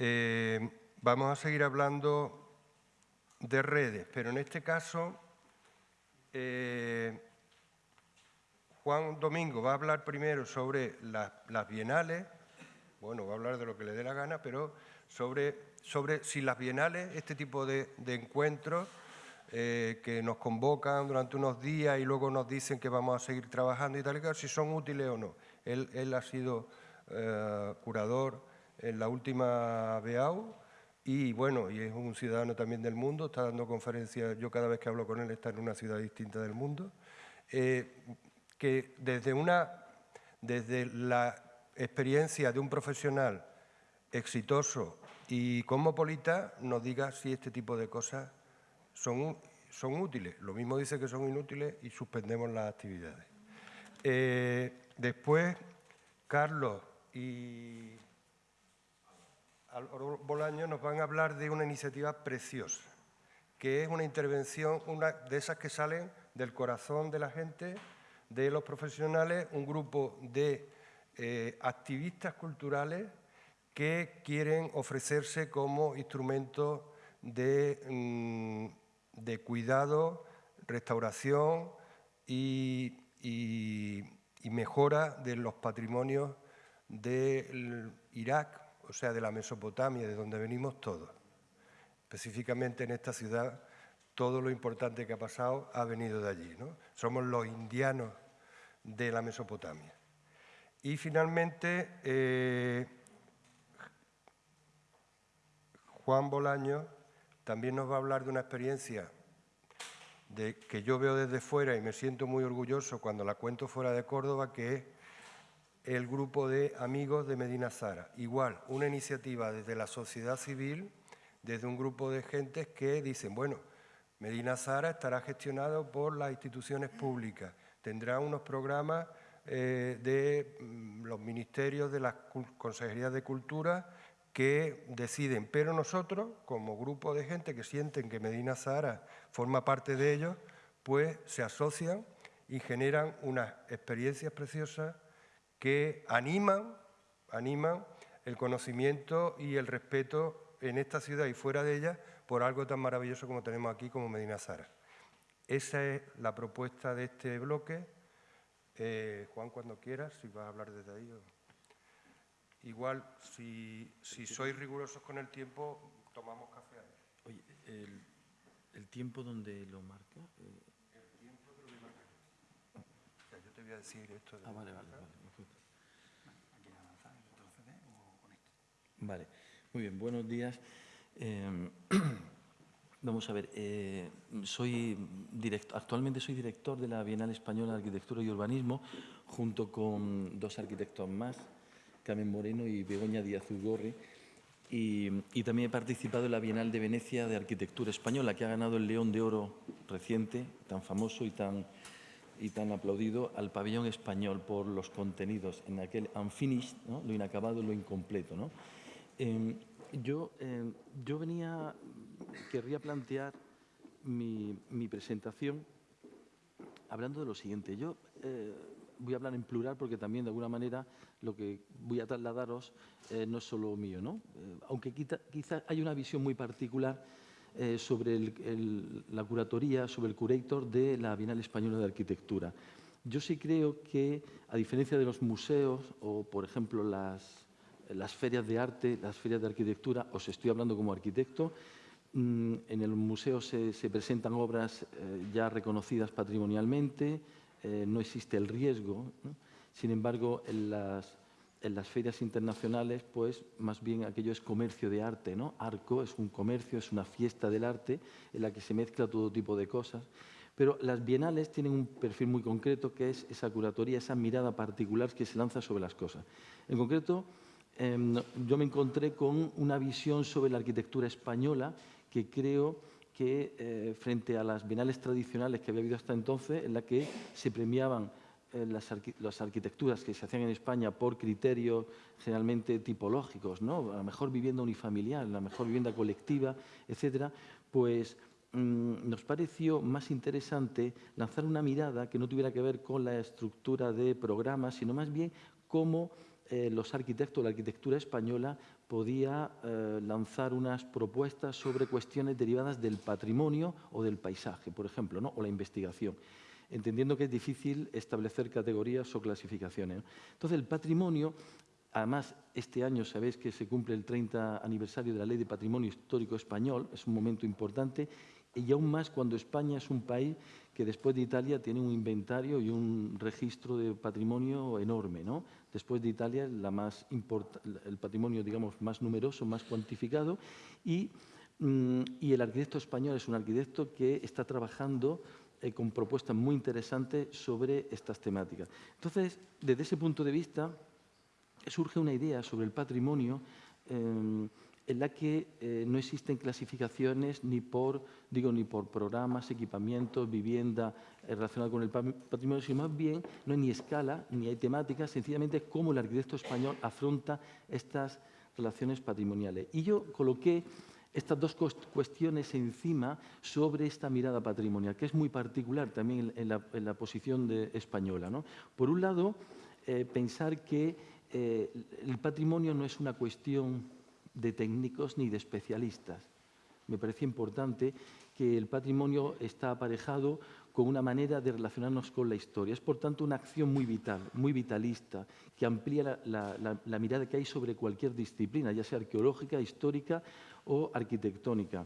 Eh, vamos a seguir hablando de redes, pero en este caso eh, Juan Domingo va a hablar primero sobre las bienales, bueno, va a hablar de lo que le dé la gana, pero sobre, sobre si las bienales, este tipo de, encuentros eh, que nos convocan durante unos días y luego nos dicen que vamos a seguir trabajando y tal, y tal si son útiles o no. Él, ha sido curador en la última BEAU y bueno, y es un ciudadano también del mundo, está dando conferencias, yo cada vez que hablo con él está en una ciudad distinta del mundo. Eh, que desde, una, desde la experiencia de un profesional exitoso y cosmopolita nos diga si este tipo de cosas son, son útiles. Lo mismo dice que son inútiles y suspendemos las actividades. Eh, después, Carlos y Bolaño nos van a hablar de una iniciativa preciosa, que es una intervención, una de esas que salen del corazón de la gente de los profesionales, un grupo de eh, activistas culturales que quieren ofrecerse como instrumento de, mm, de cuidado, restauración y, mejora de los patrimonios del Irak, o sea, de la Mesopotamia, de donde venimos todos. Específicamente en esta ciudad todo lo importante que ha pasado ha venido de allí. ¿no? Somos los indianos de la Mesopotamia. Y finalmente, eh, Juan Bolaño también nos va a hablar de una experiencia de, que yo veo desde fuera y me siento muy orgulloso cuando la cuento fuera de Córdoba, que es el grupo de amigos de Medina Zara. Igual, una iniciativa desde la sociedad civil, desde un grupo de gentes que dicen, bueno, Medina Zara estará gestionado por las instituciones públicas, tendrá unos programas eh, de mm, los ministerios de las consejerías de cultura que deciden, pero nosotros, como grupo de gente que sienten que Medina Zara forma parte de ellos, pues se asocian y generan unas experiencias preciosas que animan, animan el conocimiento y el respeto en esta ciudad y fuera de ella por algo tan maravilloso como tenemos aquí como Medina Zara. Esa es la propuesta de este bloque. Eh, Juan, cuando quieras, si vas a hablar desde ahí. Igual, si, sois rigurosos con el tiempo, tomamos café. Oye, ¿el, tiempo donde lo marca? Eh, el tiempo que lo marca. O sea, yo te voy a decir esto. De ah, vale, vale, vale. Vale, muy bien, buenos días. Em, vamos a ver, eh, soy actualmente soy director de la Bienal Española de Arquitectura y Urbanismo, junto con dos arquitectos más, Carmen Moreno y Begoña Díaz Ugorri, y, también he participado en la Bienal de Venecia de Arquitectura Española, que ha ganado el León de Oro reciente, tan famoso y tan, y tan aplaudido, al pabellón español por los contenidos en aquel unfinished, lo inacabado, lo incompleto. ¿no? Em, yo, eh, yo venía, querría plantear mi, presentación hablando de lo siguiente. Yo eh, voy a hablar en plural porque también de alguna manera lo que voy a trasladaros eh, no es solo mío, ¿no? aunque quizá, hay una visión muy particular sobre la curatoría, sobre el curator de la Bienal Española de Arquitectura. Yo sí creo que, a diferencia de los museos o, por ejemplo, las, las ferias de arte, las ferias de arquitectura, os estoy hablando como arquitecto, mm, en el museo se, presentan obras eh, ya reconocidas patrimonialmente, eh, no existe el riesgo. Sin embargo, en las, en las, ferias internacionales, pues más bien aquello es comercio de arte. ¿no? Arco es un comercio, es una fiesta del arte en la que se mezcla todo tipo de cosas. Pero las bienales tienen un perfil muy concreto que es esa curatoría, esa mirada particular que se lanza sobre las cosas. En concreto, Em, yo me encontré con una visión sobre la arquitectura española que creo que eh, frente a las bienales tradicionales que había habido hasta entonces, en la que se premiaban eh, las, arquitecturas que se hacían en España por criterios generalmente tipológicos, ¿no? la mejor vivienda unifamiliar, la mejor vivienda colectiva, etcétera, pues mm, nos pareció más interesante lanzar una mirada que no tuviera que ver con la estructura de programas, sino más bien cómo eh, los arquitectos, la arquitectura española, podía eh, lanzar unas propuestas sobre cuestiones derivadas del patrimonio o del paisaje, por ejemplo, ¿no? o la investigación, entendiendo que es difícil establecer categorías o clasificaciones. Entonces, el patrimonio, además, este año sabéis que se cumple el 30 aniversario de la Ley de Patrimonio Histórico Español, es un momento importante, y aún más cuando España es un país que después de Italia tiene un inventario y un registro de patrimonio enorme. ¿no? Después de Italia, más el patrimonio digamos, más numeroso, más cuantificado, y, mm, y, el arquitecto español es un arquitecto que está trabajando eh, con propuestas muy interesantes sobre estas temáticas. Entonces, desde ese punto de vista, surge una idea sobre el patrimonio eh, en la que eh, no existen clasificaciones ni por, digo, ni por programas, equipamientos, vivienda eh, relacionada con el patrimonio, sino más bien no hay ni escala ni hay temáticas, sencillamente cómo el arquitecto español afronta estas relaciones patrimoniales. Y yo coloqué estas dos cuestiones encima sobre esta mirada patrimonial, que es muy particular también en la, posición de española. ¿no? Por un lado, eh, pensar que el patrimonio no es una cuestión de técnicos ni de especialistas. Me parece importante que el patrimonio está aparejado con una manera de relacionarnos con la historia. Es, por tanto, una acción muy vital, muy vitalista, que amplía la, mirada que hay sobre cualquier disciplina, ya sea arqueológica, histórica o arquitectónica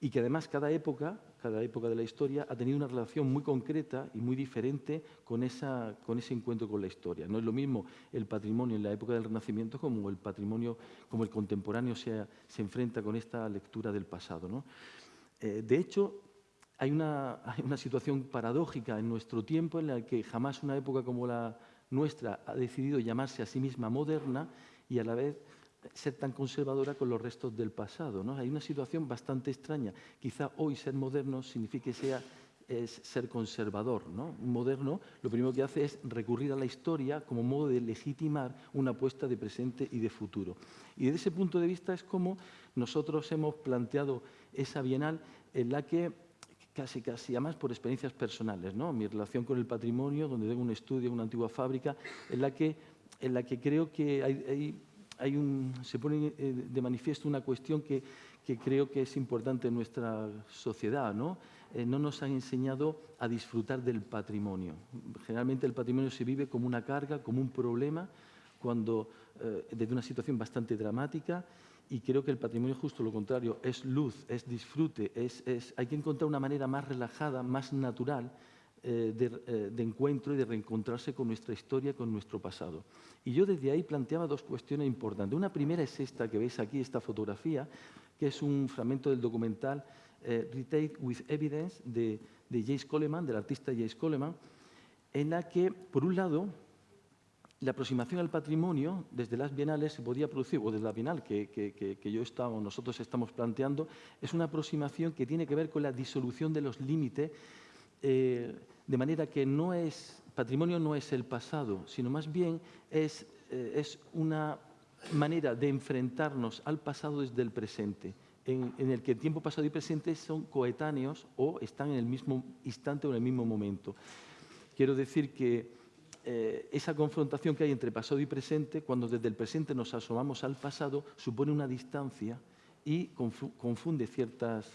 y que además cada época, cada época de la historia ha tenido una relación muy concreta y muy diferente con, esa, con ese encuentro con la historia. No es lo mismo el patrimonio en la época del Renacimiento como el patrimonio, como el contemporáneo se, enfrenta con esta lectura del pasado. ¿no? Eh, de hecho, hay una, hay una situación paradójica en nuestro tiempo en la que jamás una época como la nuestra ha decidido llamarse a sí misma moderna y a la vez ser tan conservadora con los restos del pasado. ¿no? Hay una situación bastante extraña. Quizá hoy ser moderno signifique sea ser conservador. ¿no? Un moderno lo primero que hace es recurrir a la historia como modo de legitimar una apuesta de presente y de futuro. Y desde ese punto de vista es como nosotros hemos planteado esa bienal en la que casi, casi, además por experiencias personales, ¿no? mi relación con el patrimonio, donde tengo un estudio, una antigua fábrica, en la que, en la que creo que hay se pone eh, de manifiesto una cuestión que, creo que es importante en nuestra sociedad. ¿no? Eh, no nos han enseñado a disfrutar del patrimonio. Generalmente el patrimonio se vive como una carga, como un problema, cuando eh, desde una situación bastante dramática y creo que el patrimonio justo lo contrario, es luz, es disfrute, es, hay que encontrar una manera más relajada, más natural eh, eh, de, encuentro y de reencontrarse con nuestra historia, con nuestro pasado. Y yo desde ahí planteaba dos cuestiones importantes. Una primera es esta que veis aquí, esta fotografía, que es un fragmento del documental eh, Retake with Evidence de, de Jace Coleman, del artista Jace Coleman, en la que, por un lado, la aproximación al patrimonio desde las bienales se podía producir, o desde la bienal que, que, yo estaba, nosotros estamos planteando, es una aproximación que tiene que ver con la disolución de los límites eh, de manera que no es, patrimonio no es el pasado, sino más bien es, eh, es una manera de enfrentarnos al pasado desde el presente, en, el que el tiempo pasado y presente son coetáneos o están en el mismo instante o en el mismo momento. Quiero decir que eh, esa confrontación que hay entre pasado y presente, cuando desde el presente nos asomamos al pasado, supone una distancia y confunde ciertas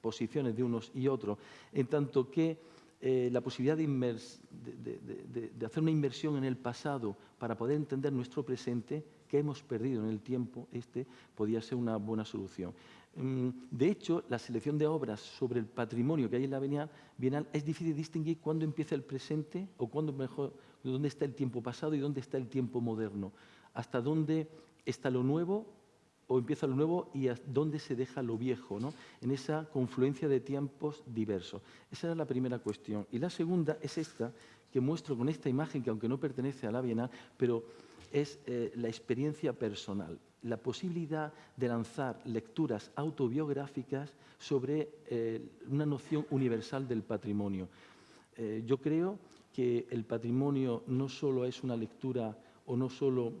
posiciones de unos y otros, en tanto que eh, la posibilidad de, hacer una inversión en el pasado para poder entender nuestro presente, que hemos perdido en el tiempo, este podía ser una buena solución. Mm, de hecho, la selección de obras sobre el patrimonio que hay en la Bienal es difícil distinguir cuándo empieza el presente o cuándo mejor, dónde está el tiempo pasado y dónde está el tiempo moderno, hasta dónde está lo nuevo o empieza lo nuevo y dónde se deja lo viejo, ¿no? en esa confluencia de tiempos diversos. Esa era la primera cuestión. Y la segunda es esta, que muestro con esta imagen, que aunque no pertenece a la Bienal, pero es eh, la experiencia personal, la posibilidad de lanzar lecturas autobiográficas sobre eh, una noción universal del patrimonio. Eh, yo creo que el patrimonio no solo es una lectura o no solo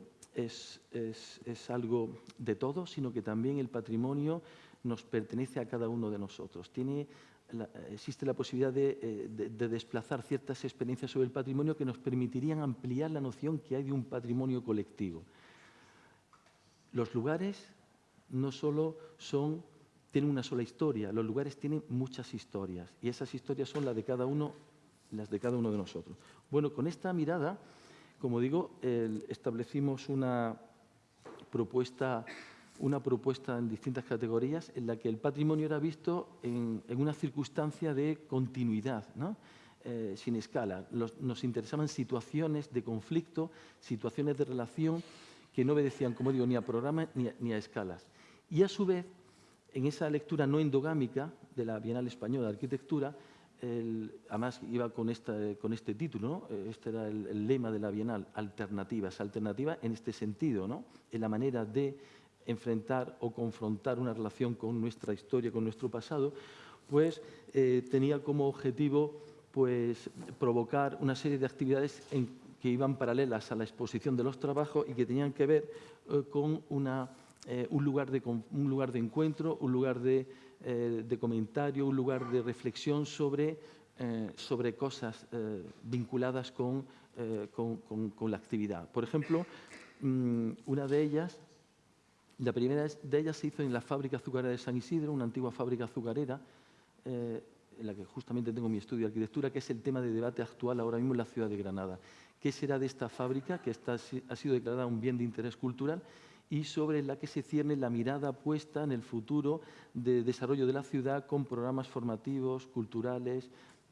es, algo de todos, sino que también el patrimonio nos pertenece a cada uno de nosotros. Tiene existe la posibilidad eh, de, desplazar ciertas experiencias sobre el patrimonio que nos permitirían ampliar la noción que hay de un patrimonio colectivo. los lugares no solo son, tienen una sola historia, los lugares tienen muchas historias y esas historias son las de cada uno, las de cada uno de nosotros. Bueno, con esta mirada, como digo, establecimos una propuesta, una propuesta en distintas categorías en la que el patrimonio era visto en, una circunstancia de continuidad, eh, sin escala. nos interesaban situaciones de conflicto, situaciones de relación que no obedecían, como digo, ni a programas ni a, escalas. Y a su vez, en esa lectura no endogámica de la Bienal Española de Arquitectura, además iba con, este título, eh, este era el, lema de la Bienal, alternativas, alternativa en este sentido, ¿no? en la manera de enfrentar o confrontar una relación con nuestra historia, con nuestro pasado, pues eh, tenía como objetivo pues, provocar una serie de actividades que iban paralelas a la exposición de los trabajos y que tenían que ver eh, con un, lugar de, un, lugar de, encuentro, un lugar de, eh, comentario, un lugar de reflexión sobre, sobre cosas vinculadas con, con, la actividad. Por ejemplo, mm, una de ellas, la primera de ellas se hizo en la fábrica azucarera de San Isidro, una antigua fábrica azucarera, en la que justamente tengo mi estudio de arquitectura, que es el tema de debate actual ahora mismo en la ciudad de Granada qué será de esta fábrica, que ha sido declarada un bien de interés cultural, y sobre la que se cierne la mirada puesta en el futuro de desarrollo de la ciudad con programas formativos, culturales,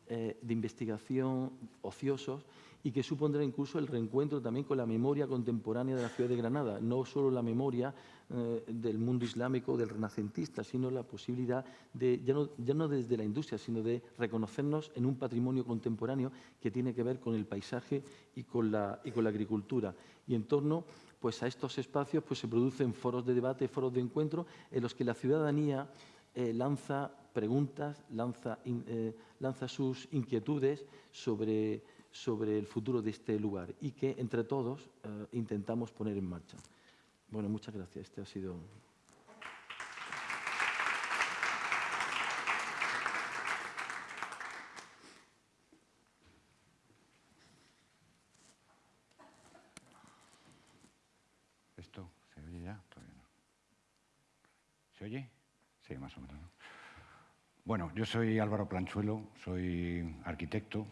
eh, de investigación, ociosos, y que supondrá incluso el reencuentro también con la memoria contemporánea de la ciudad de Granada, no solo la memoria eh, del mundo islámico, del renacentista, sino la posibilidad de, ya no, desde la industria, sino de reconocernos en un patrimonio contemporáneo que tiene que ver con el paisaje y con la, y con la agricultura. Y en torno pues, a estos espacios pues, se producen foros de debate, foros de encuentro, en los que la ciudadanía eh, lanza preguntas, lanza, eh, lanza sus inquietudes sobre sobre el futuro de este lugar y que entre todos eh, intentamos poner en marcha. Bueno, muchas gracias. Este ha sido... ¿Esto se oye ya? Todavía no. ¿Se oye? Sí, más o menos. Bueno, yo soy Álvaro Planchuelo, soy arquitecto,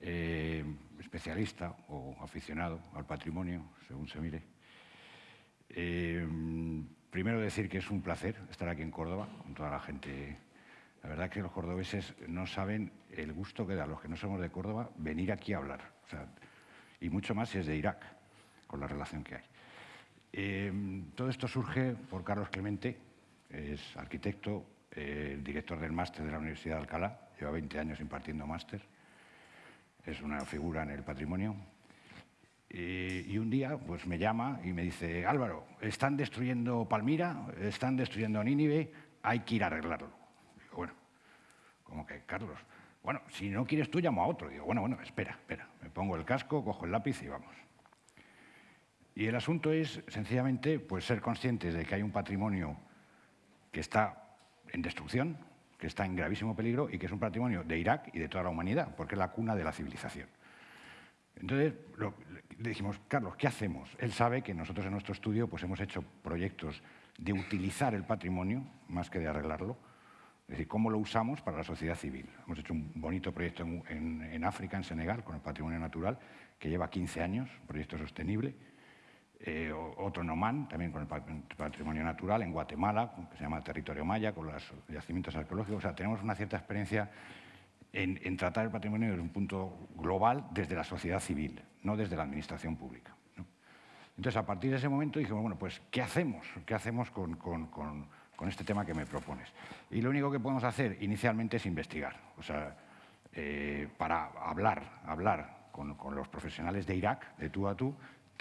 eh, especialista o aficionado al patrimonio, según se mire. Eh, primero decir que es un placer estar aquí en Córdoba con toda la gente. La verdad que los cordobeses no saben el gusto que da a los que no somos de Córdoba venir aquí a hablar. y mucho más si es de Irak, con la relación que hay. Eh, todo esto surge por Carlos Clemente, es arquitecto, director del máster de la Universidad de Alcalá, lleva 20 años impartiendo máster es una figura en el patrimonio. Y, un día pues, me llama y me dice, Álvaro, están destruyendo Palmira, están destruyendo Nínive, hay que ir a arreglarlo. Digo, bueno, como que, Carlos, bueno, si no quieres tú, llamo a otro. Digo, bueno, bueno, espera, espera. Me pongo el casco, cojo el lápiz y vamos. Y el asunto es, sencillamente, pues ser conscientes de que hay un patrimonio que está en destrucción, que está en gravísimo peligro y que es un patrimonio de Irak y de toda la humanidad, porque es la cuna de la civilización. Entonces, le dijimos, Carlos, ¿qué hacemos? Él sabe que nosotros en nuestro estudio pues, hemos hecho proyectos de utilizar el patrimonio más que de arreglarlo, es decir, cómo lo usamos para la sociedad civil. Hemos hecho un bonito proyecto en, en África, en Senegal, con el patrimonio natural, que lleva 15 años, un proyecto sostenible, eh, otro en Oman, también con el patrimonio natural, en Guatemala, que se llama Territorio Maya, con los yacimientos arqueológicos. O sea, tenemos una cierta experiencia en, tratar el patrimonio desde un punto global, desde la sociedad civil, no desde la administración pública. Entonces, a partir de ese momento dijimos, bueno, pues, ¿qué hacemos? ¿Qué hacemos con, este tema que me propones? Y lo único que podemos hacer inicialmente es investigar. O sea, eh, para hablar, hablar con, con los profesionales de Irak, de tú a tú,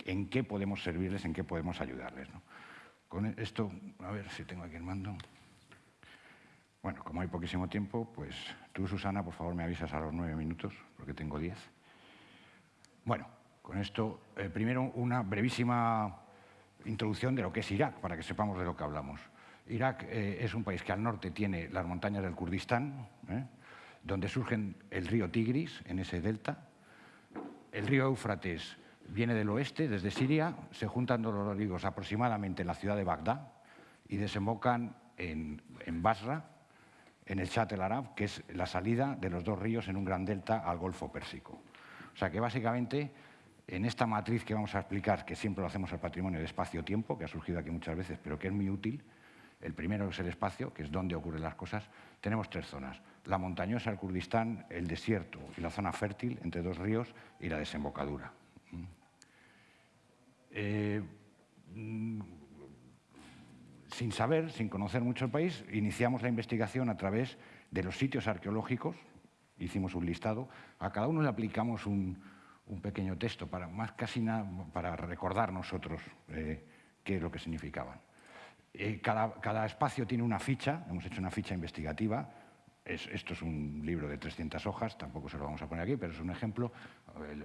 en qué podemos servirles, en qué podemos ayudarles. Con esto, a ver si tengo aquí el mando. Bueno, como hay poquísimo tiempo, pues tú, Susana, por favor me avisas a los nueve minutos, porque tengo diez. Bueno, con esto, eh, primero una brevísima introducción de lo que es Irak, para que sepamos de lo que hablamos. Irak eh, es un país que al norte tiene las montañas del Kurdistán, ¿eh? donde surgen el río Tigris, en ese delta, el río Éufrates viene del oeste, desde Siria, se juntan dos ríos aproximadamente en la ciudad de Bagdad y desembocan en, Basra, en el Chat el Arab, que es la salida de los dos ríos en un gran delta al Golfo Pérsico. O sea que básicamente en esta matriz que vamos a explicar, que siempre lo hacemos al patrimonio de espacio-tiempo, que ha surgido aquí muchas veces, pero que es muy útil, el primero es el espacio, que es donde ocurren las cosas, tenemos tres zonas. La montañosa, el Kurdistán, el desierto y la zona fértil entre dos ríos y la desembocadura. Eh, mm, sin saber, sin conocer mucho el país, iniciamos la investigación a través de los sitios arqueológicos, hicimos un listado, a cada uno le aplicamos un, pequeño texto, para, más casi nada, para recordar nosotros eh, qué es lo que significaban. Eh, cada, espacio tiene una ficha, hemos hecho una ficha investigativa, esto es un libro de 300 hojas, tampoco se lo vamos a poner aquí, pero es un ejemplo,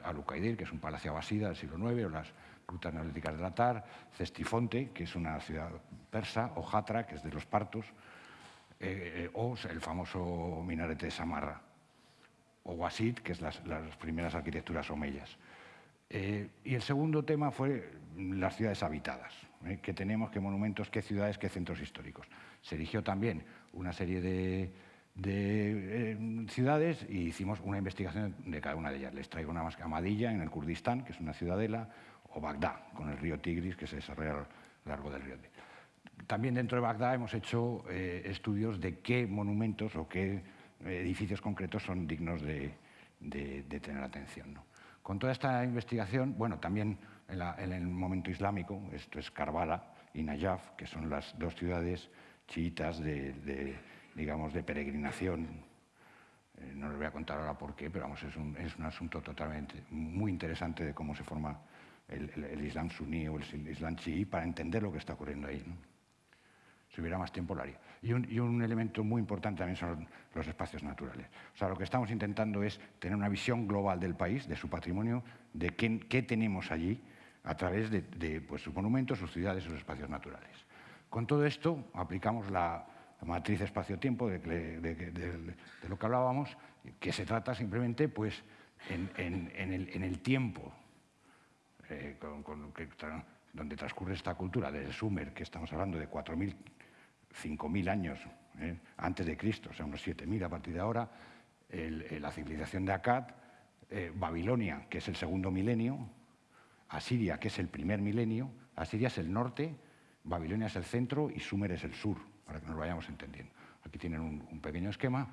Alucaidir, que es un palacio abasida del siglo IX, o las rutas neolíticas de Latar, Cestifonte, que es una ciudad persa, o Jatra, que es de los partos, eh, eh, o el famoso minarete de Samarra, o Wasit, que es las, primeras arquitecturas omeyas. y el segundo tema fue las ciudades habitadas. ¿eh? tenemos, qué monumentos, qué ciudades, qué centros históricos. Se eligió también una serie de, eh, ciudades y hicimos una investigación de cada una de ellas. Les traigo una más Amadilla en el Kurdistán, que es una ciudadela, o Bagdad, con el río Tigris, que se desarrolla a lo largo del río. También dentro de Bagdad hemos hecho eh, estudios de qué monumentos o qué edificios concretos son dignos de, tener atención. Con toda esta investigación, bueno, también en, el momento islámico, esto es Karbala y Najaf, que son las dos ciudades chiitas de, digamos, de peregrinación. Eh, no les voy a contar ahora por qué, pero vamos, es un, es un asunto totalmente muy interesante de cómo se forma el, Islam suní o el Islam chií para entender lo que está ocurriendo ahí. Si hubiera más tiempo lo haría. Y un, y un, elemento muy importante también son los espacios naturales. O sea, lo que estamos intentando es tener una visión global del país, de su patrimonio, de qué, tenemos allí a través de, pues, sus monumentos, sus ciudades, sus espacios naturales. Con todo esto aplicamos la, matriz espacio-tiempo de, lo que hablábamos, que se trata simplemente pues, en, el, tiempo eh, donde transcurre esta cultura, desde Sumer, que estamos hablando de 4.000, 5.000 años eh, antes de Cristo, o sea, unos 7.000 a partir de ahora, la civilización de Akkad, eh, Babilonia, que es el segundo milenio, Asiria, que es el primer milenio, Asiria es el norte, Babilonia es el centro y Sumer es el sur, para que nos vayamos entendiendo. Aquí tienen un, pequeño esquema.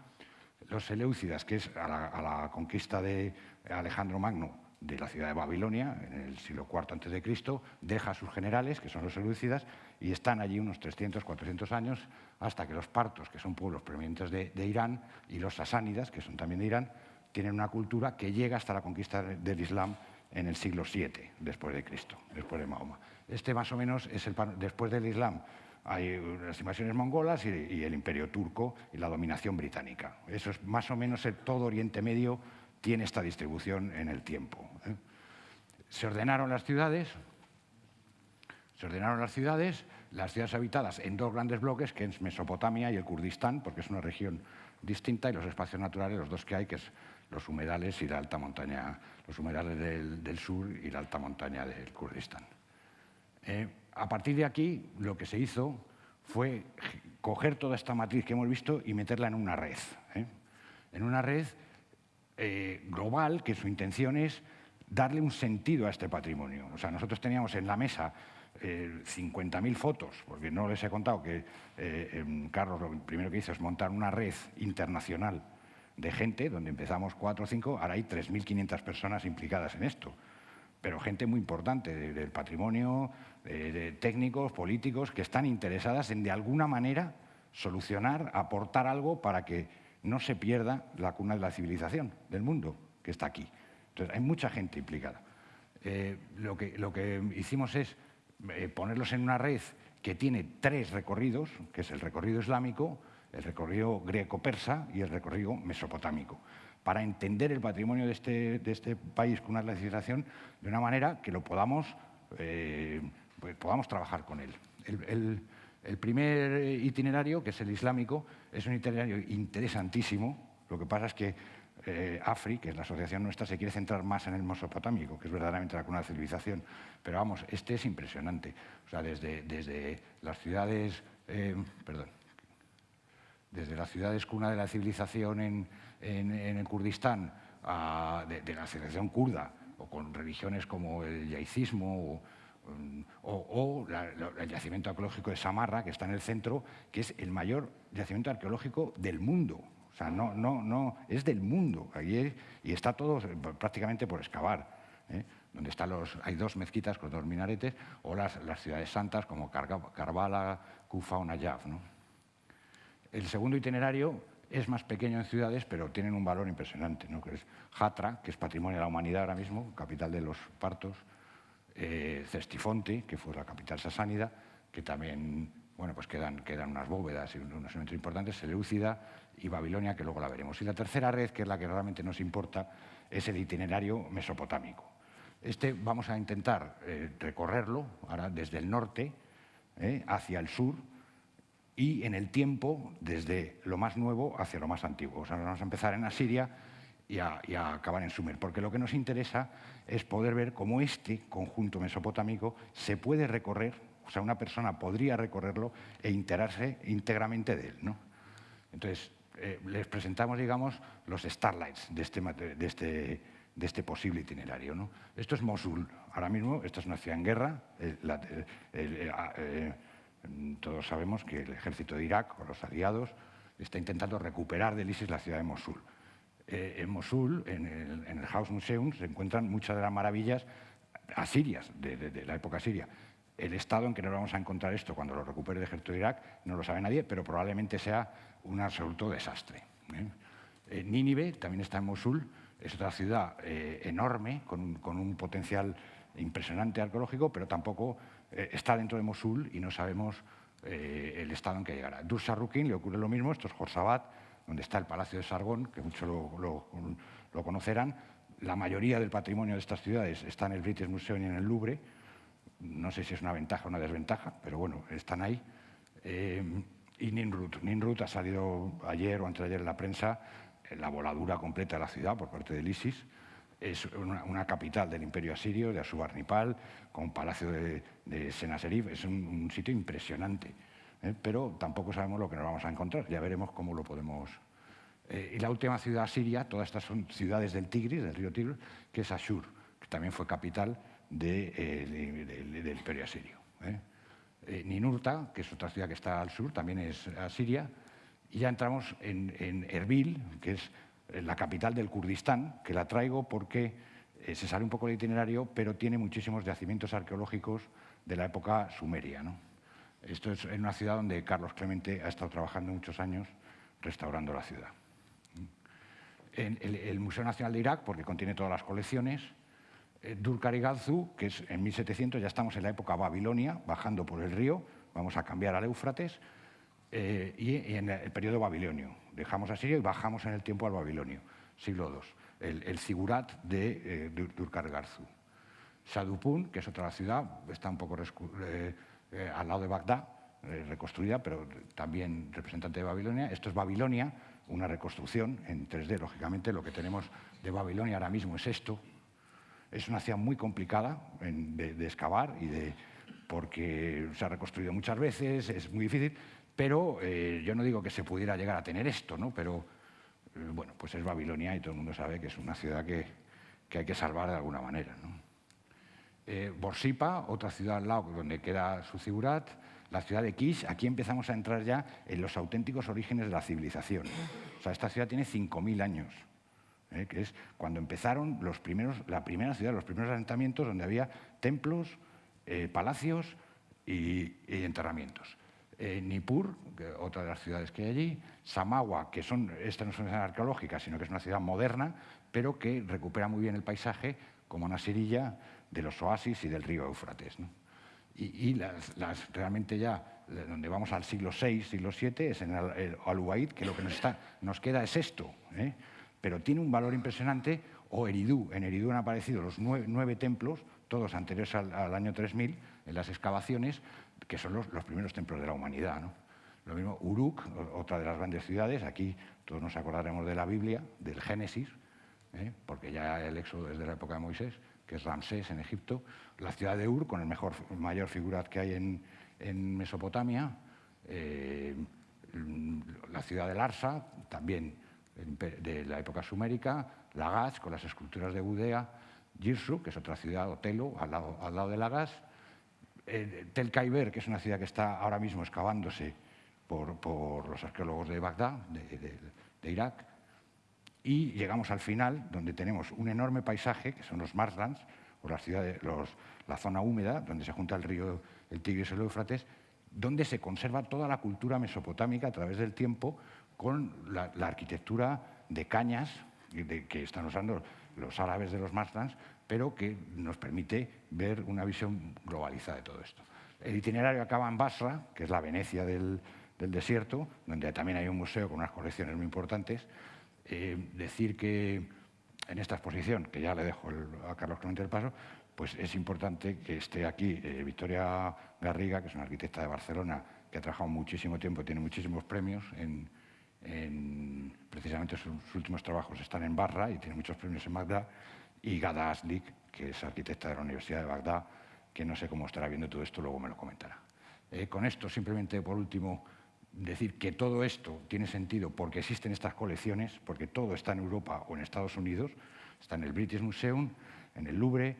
Los Seleucidas, que es a la, conquista de Alejandro Magno de la ciudad de Babilonia, en el siglo IV a.C., deja a sus generales, que son los Seleucidas, y están allí unos 300, 400 años, hasta que los partos, que son pueblos provenientes de, Irán, y los sasánidas, que son también de Irán, tienen una cultura que llega hasta la conquista del Islam en el siglo VII después de Cristo, después de Mahoma. Este más o menos es el después del Islam hay las invasiones mongolas y, el imperio turco y la dominación británica. Eso es más o menos el, todo Oriente Medio tiene esta distribución en el tiempo. ¿eh? Se ordenaron las ciudades, se ordenaron las ciudades, las ciudades habitadas en dos grandes bloques, que es Mesopotamia y el Kurdistán, porque es una región distinta, y los espacios naturales, los dos que hay, que es los humedales y la alta montaña, los humedales del, sur y la alta montaña del Kurdistán. Eh, a partir de aquí, lo que se hizo fue coger toda esta matriz que hemos visto y meterla en una red. ¿eh? En una red eh, global que su intención es darle un sentido a este patrimonio. O sea, nosotros teníamos en la mesa 50.000 fotos, porque no les he contado que em, Carlos lo primero que hizo es montar una red internacional de gente, donde empezamos cuatro o cinco, ahora hay 3.500 personas implicadas en esto, pero gente muy importante del patrimonio, de, técnicos, políticos, que están interesadas en de alguna manera solucionar, aportar algo para que no se pierda la cuna de la civilización del mundo que está aquí. Entonces, hay mucha gente implicada. Eh, lo, que, lo que hicimos es eh, ponerlos en una red que tiene tres recorridos, que es el recorrido islámico, el recorrido greco-persa y el recorrido mesopotámico, para entender el patrimonio de este, de este país con una legislación de una manera que lo podamos, eh, pues podamos trabajar con él. Primer itinerario, que es el islámico, es un itinerario interesantísimo. Lo que pasa es que eh, AFRI, que es la asociación nuestra, se quiere centrar más en el mesopotámico, que es verdaderamente la cuna de civilización. Pero vamos, este es impresionante. O sea, desde, desde las ciudades, eh, perdón, desde las ciudades cuna de la civilización en, el Kurdistán, de, la civilización kurda, o con religiones como el yaicismo o, el yacimiento arqueológico de Samarra, que está en el centro, que es el mayor yacimiento arqueológico del mundo. O sea, no, no, no, es del mundo. Allí y está todo prácticamente por excavar. ¿eh? Donde están los, hay dos mezquitas con dos minaretes, o las, las ciudades santas como Karbala, Kufa o Najaf. ¿no? El segundo itinerario es más pequeño en ciudades, pero tienen un valor impresionante, ¿no? que es Hatra, que es patrimonio de la humanidad ahora mismo, capital de los partos, eh, Cestifonte, que fue la capital sasánida, que también bueno, pues quedan, quedan unas bóvedas y unos elementos importantes, Seleucida y Babilonia, que luego la veremos. Y la tercera red, que es la que realmente nos importa, es el itinerario mesopotámico. Este vamos a intentar eh, recorrerlo ahora desde el norte eh, hacia el sur y en el tiempo desde lo más nuevo hacia lo más antiguo. O sea, vamos a empezar en Asiria y a, acabar en Sumer, porque lo que nos interesa es poder ver cómo este conjunto mesopotámico se puede recorrer, o sea, una persona podría recorrerlo e enterarse íntegramente de él. ¿no? Entonces, eh, les presentamos, digamos, los starlights de este, de este, de este posible itinerario. ¿no? Esto es Mosul. Ahora mismo, esta es una ciudad en guerra. Eh, ah, eh, todos sabemos que el ejército de Irak o los aliados está intentando recuperar del ISIS la ciudad de Mosul. Eh, en Mosul, en el, House Museum, se encuentran muchas de las maravillas asirias, de, la época siria. El estado en que nos vamos a encontrar esto cuando lo recupere el ejército de Irak no lo sabe nadie, pero probablemente sea un absoluto desastre. ¿eh? Eh, Nínive también está en Mosul, es otra ciudad enorme, con, un potencial impresionante arqueológico, pero tampoco está dentro de Mosul y no sabemos el estado en que llegará. Dursarrukin le ocurre lo mismo, esto es Jorsabat, donde está el Palacio de Sargón, que muchos lo, conocerán. La mayoría del patrimonio de estas ciudades está en el British Museum y en el Louvre. No sé si es una ventaja o una desventaja, pero bueno, están ahí. Eh, y Ninrut. Ninrut ha salido ayer o antes de ayer en la prensa la voladura completa de la ciudad por parte del ISIS. Es una, capital del imperio asirio, de Asubarnipal, con palacio de, de Senaserif. Es un sitio impresionante. ¿Eh? pero tampoco sabemos lo que nos vamos a encontrar. Ya veremos cómo lo podemos... Eh, y la última ciudad siria, todas estas son ciudades del Tigris, del río Tigris, que es Ashur, que también fue capital eh, del imperio asirio. Ninurta, que es otra ciudad que está al sur, también es asiria. Y ya entramos en, en Erbil, que es la capital del Kurdistán, que la traigo porque se sale un poco del itinerario, pero tiene muchísimos yacimientos arqueológicos de la época sumeria. ¿no? Esto es en una ciudad donde Carlos Clemente ha estado trabajando muchos años restaurando la ciudad. En el, Museo Nacional de Irak, porque contiene todas las colecciones, eh, Durkar y que es en 1700, ya estamos en la época Babilonia, bajando por el río, vamos a cambiar al Éufrates, eh, y, en el periodo babilonio. Dejamos a Siria y bajamos en el tiempo al babilonio, siglo II. El, el Sigurat de eh, Durkar Garzu. Sadupun, que es otra ciudad, está un poco eh, al lado de Bagdad, eh, reconstruida, pero también representante de Babilonia. Esto es Babilonia, una reconstrucción en 3D, lógicamente. Lo que tenemos de Babilonia ahora mismo es esto. Es una ciudad muy complicada de, excavar y de, porque se ha reconstruido muchas veces, es muy difícil, pero eh, yo no digo que se pudiera llegar a tener esto, ¿no? pero bueno, pues es Babilonia y todo el mundo sabe que es una ciudad que, que hay que salvar de alguna manera. ¿no? Eh, Borsipa, otra ciudad al lado donde queda su figurat, la ciudad de Kish, aquí empezamos a entrar ya en los auténticos orígenes de la civilización. O sea, esta ciudad tiene 5.000 años, ¿eh? que es cuando empezaron los primeros, la primera ciudad, los primeros asentamientos donde había templos, eh, palacios y, enterramientos. Nippur, otra de las ciudades que hay allí, Samawa, que son, esta no es una ciudad arqueológica, sino que es una ciudad moderna, pero que recupera muy bien el paisaje, como una Sirilla, de los oasis y del río Éufrates. Y, las, realmente ya, donde vamos al siglo VI, siglo VII, es en el, Al que lo que nos, queda es esto. ¿eh? Pero tiene un valor impresionante, o Eridú. En Eridú han aparecido los nueve, templos, todos anteriores al, año 3000, en las excavaciones, que son los, primeros templos de la humanidad. Lo mismo Uruk, otra de las grandes ciudades, aquí todos nos acordaremos de la Biblia, del Génesis, ¿eh? porque ya el éxodo es de la época de Moisés, que es Ramsés en Egipto, la ciudad de Ur, con el mejor, mayor figura que hay en, Mesopotamia, eh, la ciudad de Larsa, también de la época sumérica, Lagash, con las esculturas de Budea, Girsu, que es otra ciudad, Otelo, al lado, al lado de Lagash, eh, Tel Kaiber, que es una ciudad que está ahora mismo excavándose por, los arqueólogos de Bagdad, de, Irak, y llegamos al final, donde tenemos un enorme paisaje, que son los marslands, o la zona húmeda, donde se junta el río el Tigris y el Éufrates, donde se conserva toda la cultura mesopotámica a través del tiempo con la, arquitectura de cañas que están usando los árabes de los marslands, pero que nos permite ver una visión globalizada de todo esto. El itinerario acaba en Basra, que es la Venecia del, desierto, donde también hay un museo con unas colecciones muy importantes. Eh, decir que en esta exposición, que ya le dejo a Carlos Clemente el paso, pues es importante que esté aquí eh, Victoria Garriga, que es una arquitecta de Barcelona, que ha trabajado muchísimo tiempo, tiene muchísimos premios en, precisamente sus, últimos trabajos están en Barra y tiene muchos premios en Bagdad, y Gada Aslik, que es arquitecta de la Universidad de Bagdad, que no sé cómo estará viendo todo esto, luego me lo comentará. Eh, con esto, simplemente por último, decir que todo esto tiene sentido porque existen estas colecciones, porque todo está en Europa o en Estados Unidos, está en el British Museum, en el Louvre,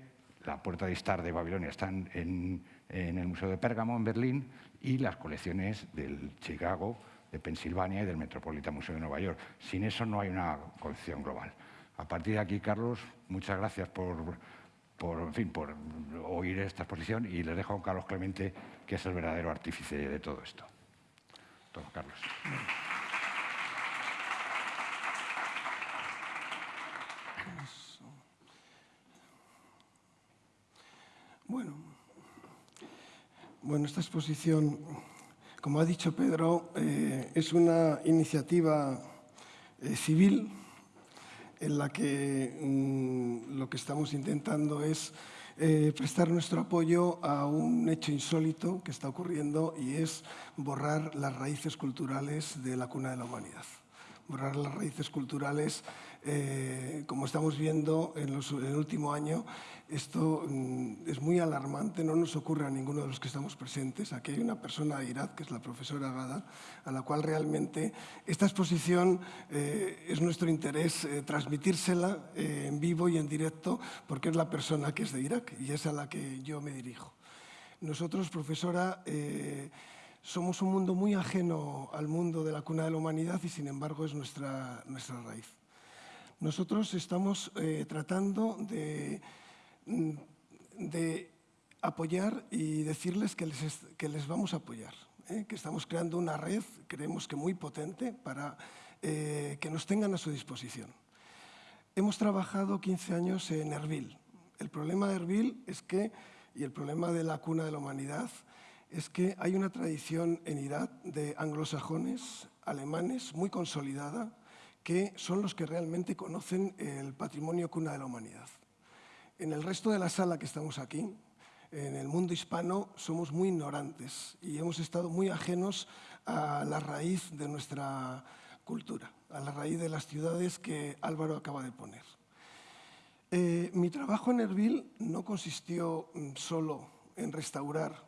la Puerta de Star de Babilonia está en, en el Museo de Pérgamo, en Berlín, y las colecciones del Chicago, de Pensilvania y del Metropolitan Museo de Nueva York. Sin eso no hay una colección global. A partir de aquí, Carlos, muchas gracias por, por, fin, por oír esta exposición y les dejo a Carlos Clemente, que es el verdadero artífice de todo esto. Carlos. Bueno, bueno, esta exposición como ha dicho Pedro, eh, es una iniciativa eh, civil en la que mm, lo que estamos intentando es eh, prestar nuestro apoyo a un hecho insólito que está ocurriendo y es borrar las raíces culturales de la cuna de la humanidad. Borrar las raíces culturales eh, como estamos viendo en, el último año, esto mm, es muy alarmante, no nos ocurre a ninguno de los que estamos presentes. Aquí hay una persona de Irak, que es la profesora Gada, a la cual realmente esta exposición eh, es nuestro interés eh, transmitírsela en vivo y en directo, porque es la persona que es de Irak y es a la que yo me dirijo. Nosotros, profesora, somos un mundo muy ajeno al mundo de la cuna de la humanidad y sin embargo es nuestra, nuestra raíz. Nosotros estamos eh, tratando mm, de, apoyar y decirles que les, que les vamos a apoyar, ¿eh? que estamos creando una red, creemos que muy potente, para eh, que nos tengan a su disposición. Hemos trabajado 15 años en Erbil. El problema de Erbil es que, y el problema de la cuna de la humanidad, es que hay una tradición en Irak de anglosajones, alemanes, muy consolidada, que son los que realmente conocen el patrimonio cuna de la humanidad. En el resto de la sala que estamos aquí, en el mundo hispano, somos muy ignorantes y hemos estado muy ajenos a la raíz de nuestra cultura, a la raíz de las ciudades que Álvaro acaba de poner. Eh, mi trabajo en Erbil no consistió mm, solo en restaurar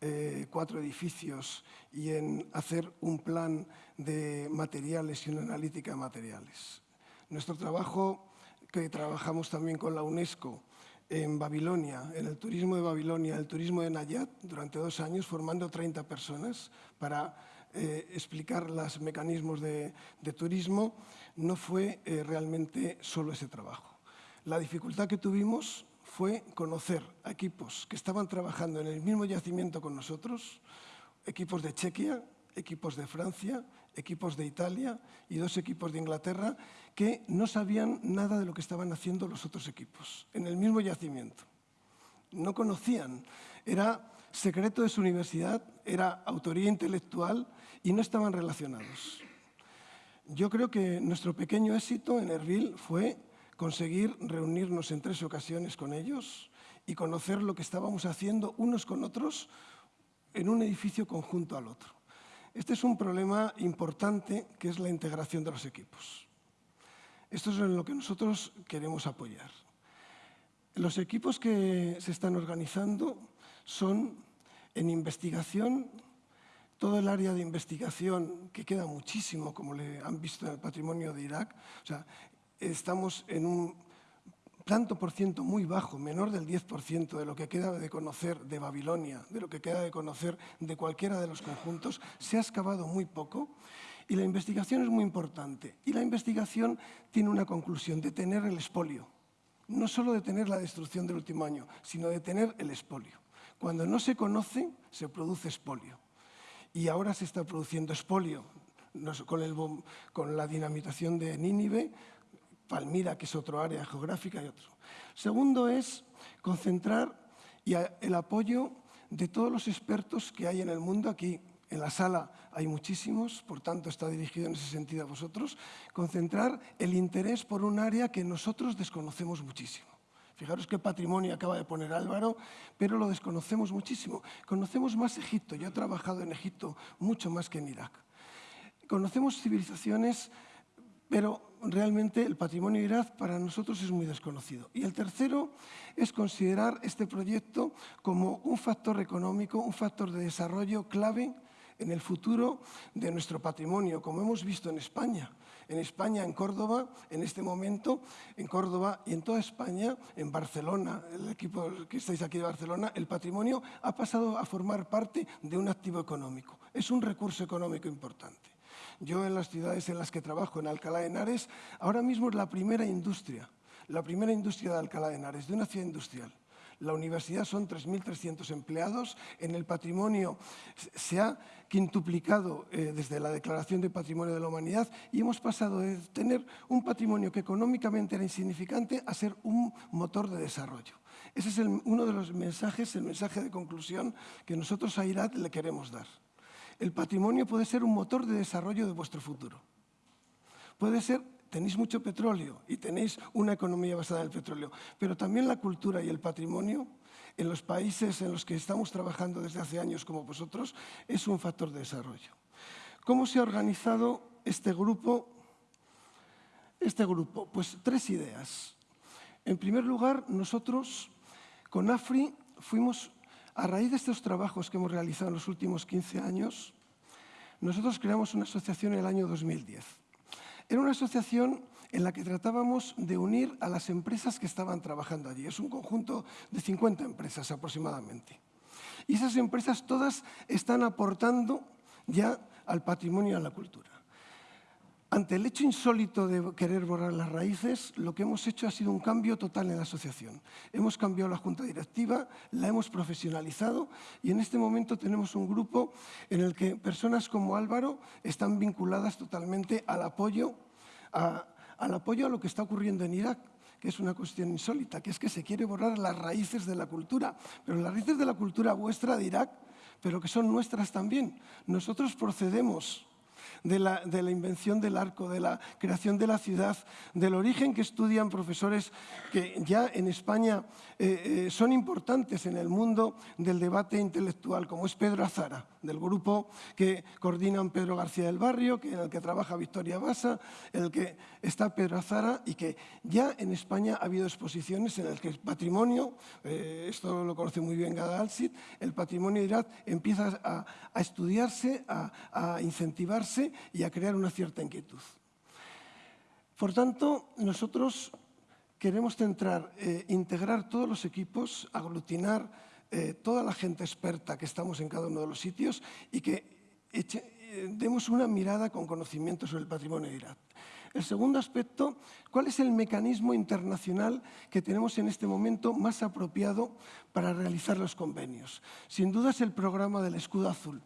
eh, cuatro edificios y en hacer un plan de materiales y una analítica de materiales. Nuestro trabajo, que trabajamos también con la UNESCO en Babilonia, en el turismo de Babilonia, el turismo de Nayat, durante dos años, formando 30 personas para eh, explicar los mecanismos de, turismo, no fue eh, realmente solo ese trabajo. La dificultad que tuvimos fue conocer a equipos que estaban trabajando en el mismo yacimiento con nosotros, equipos de Chequia, equipos de Francia, equipos de Italia y dos equipos de Inglaterra que no sabían nada de lo que estaban haciendo los otros equipos en el mismo yacimiento. No conocían, era secreto de su universidad, era autoría intelectual y no estaban relacionados. Yo creo que nuestro pequeño éxito en Erbil fue conseguir reunirnos en tres ocasiones con ellos y conocer lo que estábamos haciendo unos con otros en un edificio conjunto al otro. Este es un problema importante que es la integración de los equipos. Esto es en lo que nosotros queremos apoyar. Los equipos que se están organizando son en investigación, todo el área de investigación, que queda muchísimo, como le han visto en el patrimonio de Irak. Estamos en un tanto por ciento muy bajo, menor del 10% de lo que queda de conocer de Babilonia, de lo que queda de conocer de cualquiera de los conjuntos, se ha excavado muy poco y la investigación es muy importante. Y la investigación tiene una conclusión, de tener el espolio. No solo de tener la destrucción del último año, sino de tener el espolio. Cuando no se conoce, se produce espolio. Y ahora se está produciendo espolio con, con la dinamitación de Nínive, Palmira, que es otro área geográfica y otro. Segundo es concentrar y el apoyo de todos los expertos que hay en el mundo. Aquí en la sala hay muchísimos, por tanto está dirigido en ese sentido a vosotros. Concentrar el interés por un área que nosotros desconocemos muchísimo. Fijaros qué patrimonio acaba de poner Álvaro, pero lo desconocemos muchísimo. Conocemos más Egipto, yo he trabajado en Egipto mucho más que en Irak. Conocemos civilizaciones pero realmente el patrimonio Irak para nosotros es muy desconocido. Y el tercero es considerar este proyecto como un factor económico, un factor de desarrollo clave en el futuro de nuestro patrimonio, como hemos visto en España. En España, en Córdoba, en este momento, en Córdoba y en toda España, en Barcelona, el equipo que estáis aquí de Barcelona, el patrimonio ha pasado a formar parte de un activo económico. Es un recurso económico importante. Yo en las ciudades en las que trabajo, en Alcalá de Henares, ahora mismo es la primera industria, la primera industria de Alcalá de Henares, de una ciudad industrial. La universidad son 3.300 empleados. En el patrimonio se ha quintuplicado eh, desde la Declaración de Patrimonio de la Humanidad y hemos pasado de tener un patrimonio que económicamente era insignificante a ser un motor de desarrollo. Ese es uno de los mensajes, el mensaje de conclusión que nosotros a IRAD le queremos dar. El patrimonio puede ser un motor de desarrollo de vuestro futuro. Puede ser, tenéis mucho petróleo y tenéis una economía basada en el petróleo, pero también la cultura y el patrimonio en los países en los que estamos trabajando desde hace años como vosotros es un factor de desarrollo. ¿Cómo se ha organizado este grupo? Este grupo, pues tres ideas. En primer lugar, nosotros con AFRI fuimos a raíz de estos trabajos que hemos realizado en los últimos 15 años, nosotros creamos una asociación en el año 2010. Era una asociación en la que tratábamos de unir a las empresas que estaban trabajando allí. Es un conjunto de 50 empresas aproximadamente. Y esas empresas todas están aportando ya al patrimonio y a la cultura. Ante el hecho insólito de querer borrar las raíces, lo que hemos hecho ha sido un cambio total en la asociación. Hemos cambiado la junta directiva, la hemos profesionalizado y en este momento tenemos un grupo en el que personas como Álvaro están vinculadas totalmente al apoyo a, al apoyo a lo que está ocurriendo en Irak que es una cuestión insólita, que es que se quiere borrar las raíces de la cultura, pero las raíces de la cultura vuestra de Irak, pero que son nuestras también. Nosotros procedemos de la, invención del arco, de la creación de la ciudad, del origen que estudian profesores que ya en España eh, eh, son importantes en el mundo del debate intelectual, como es Pedro Azara, del grupo que coordinan Pedro García del Barrio, que, en el que trabaja Victoria Basa, en el que está Pedro Azara y que ya en España ha habido exposiciones en las que el patrimonio, eh, esto lo conoce muy bien Gada Alcid, el patrimonio de Irak empieza a, estudiarse, a incentivarse y a crear una cierta inquietud. Por tanto, nosotros queremos centrar, eh, integrar todos los equipos, aglutinar eh, toda la gente experta que estamos en cada uno de los sitios y que eh, demos una mirada con conocimiento sobre el patrimonio de Irak. El segundo aspecto, ¿cuál es el mecanismo internacional que tenemos en este momento más apropiado para realizar los convenios? Sin duda es el programa del escudo azul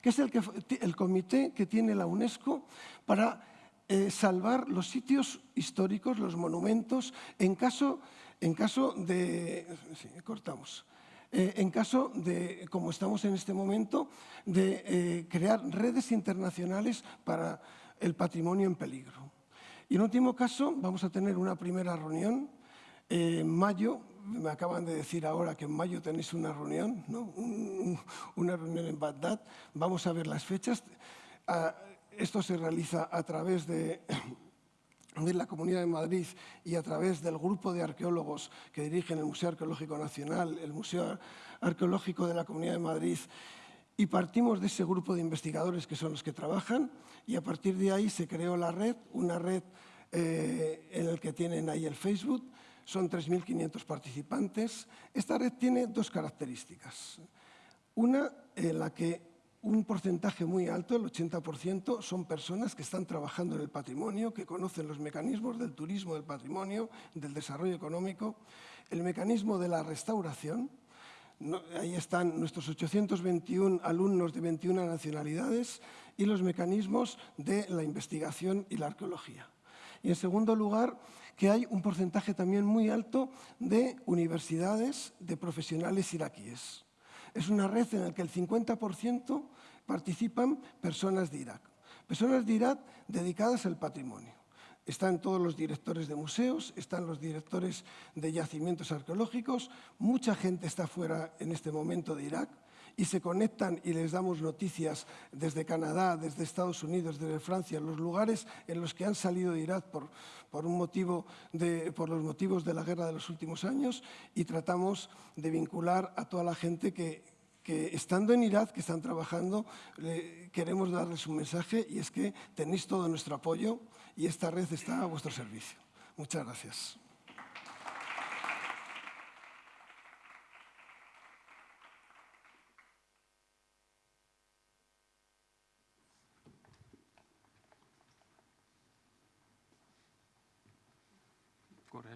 que es el, que, el comité que tiene la UNESCO para eh, salvar los sitios históricos, los monumentos, en caso, en caso de... Cortamos. Eh, en caso de, como estamos en este momento, de eh, crear redes internacionales para el patrimonio en peligro. Y en último caso, vamos a tener una primera reunión en mayo me acaban de decir ahora que en mayo tenéis una reunión, ¿no? una reunión en Bagdad. Vamos a ver las fechas. Ah, esto se realiza a través de, de la Comunidad de Madrid y a través del grupo de arqueólogos que dirigen el Museo Arqueológico Nacional, el Museo Arqueológico de la Comunidad de Madrid, y partimos de ese grupo de investigadores que son los que trabajan y a partir de ahí se creó la red, una red eh, en la que tienen ahí el Facebook, son 3.500 participantes. Esta red tiene dos características. Una en la que un porcentaje muy alto, el 80%, son personas que están trabajando en el patrimonio, que conocen los mecanismos del turismo del patrimonio, del desarrollo económico, el mecanismo de la restauración. ahí están nuestros 821 alumnos de 21 nacionalidades y los mecanismos de la investigación y la arqueología. Y en segundo lugar, que hay un porcentaje también muy alto de universidades de profesionales iraquíes. Es una red en la que el 50% participan personas de Irak. Personas de Irak dedicadas al patrimonio. Están todos los directores de museos, están los directores de yacimientos arqueológicos, mucha gente está fuera en este momento de Irak, y se conectan y les damos noticias desde Canadá, desde Estados Unidos, desde Francia, los lugares en los que han salido de Irak por, por, un motivo de, por los motivos de la guerra de los últimos años y tratamos de vincular a toda la gente que, que estando en Irak, que están trabajando, queremos darles un mensaje y es que tenéis todo nuestro apoyo y esta red está a vuestro servicio. Muchas gracias.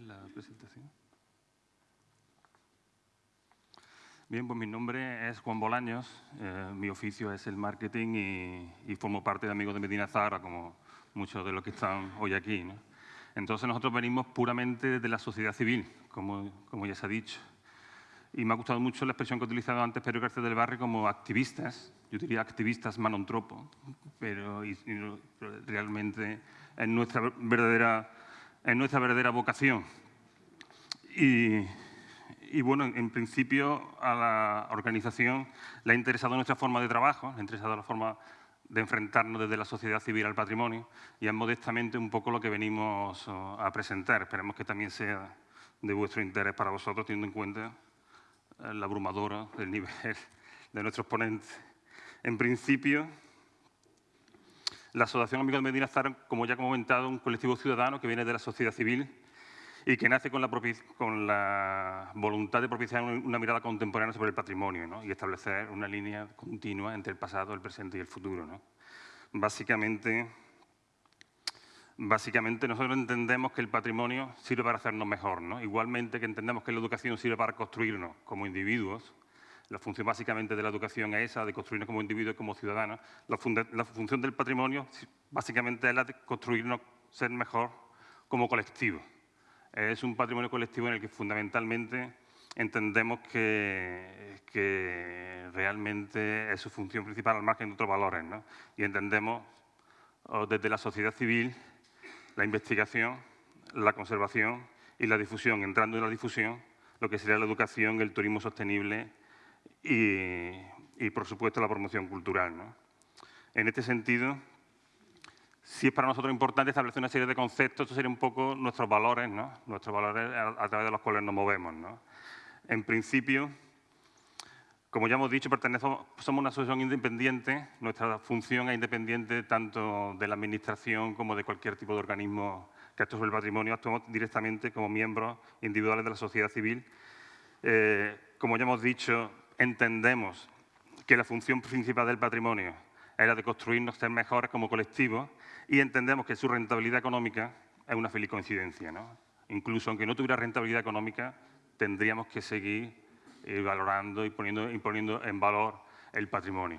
la presentación? Bien, pues mi nombre es Juan Bolaños, eh, mi oficio es el marketing y, formo parte de Amigos de Medina Zara, como muchos de los que están hoy aquí. Entonces nosotros venimos puramente de la sociedad civil, como, como ya se ha dicho. Y me ha gustado mucho la expresión que ha utilizado antes Pedro García del Barrio como activistas, yo diría activistas manontropo, pero realmente es nuestra verdadera es nuestra verdadera vocación. Y, bueno, en, principio a la organización le ha interesado nuestra forma de trabajo, le ha interesado la forma de enfrentarnos desde la sociedad civil al patrimonio y es modestamente un poco lo que venimos oh, a presentar. Esperemos que también sea de vuestro interés para vosotros, teniendo en cuenta eh, la abrumadora del nivel de nuestros ponentes. En principio, la Asociación Amigos de Medina Zara, como ya he comentado, un colectivo ciudadano que viene de la sociedad civil y que nace con la, voluntad de propiciar una mirada contemporánea sobre el patrimonio y establecer una línea continua entre el pasado, el presente y el futuro. Básicamente, básicamente, nosotros entendemos que el patrimonio sirve para hacernos mejor. Igualmente que entendemos que la educación sirve para construirnos como individuos, la función básicamente de la educación es esa, de construirnos como individuos como ciudadanos. La, función del patrimonio básicamente es la de construirnos, ser mejor como colectivo. Es un patrimonio colectivo en el que fundamentalmente entendemos que, realmente es su función principal al margen de otros valores. Y entendemos desde la sociedad civil la investigación, la conservación y la difusión, entrando en la difusión, lo que sería la educación, el turismo sostenible y, por supuesto, la promoción cultural. En este sentido, sí es para nosotros importante establecer una serie de conceptos, estos serían un poco nuestros valores, nuestros valores a, través de los cuales nos movemos. En principio, como ya hemos dicho, pertenecemos, somos una asociación independiente, nuestra función es independiente tanto de la Administración como de cualquier tipo de organismo que actúe sobre el patrimonio, actuamos directamente como miembros individuales de la sociedad civil. Eh, como ya hemos dicho, entendemos que la función principal del patrimonio era de construirnos ser mejores como colectivo y entendemos que su rentabilidad económica es una feliz coincidencia. Incluso aunque no tuviera rentabilidad económica, tendríamos que seguir eh, valorando y poniendo, en valor el patrimonio.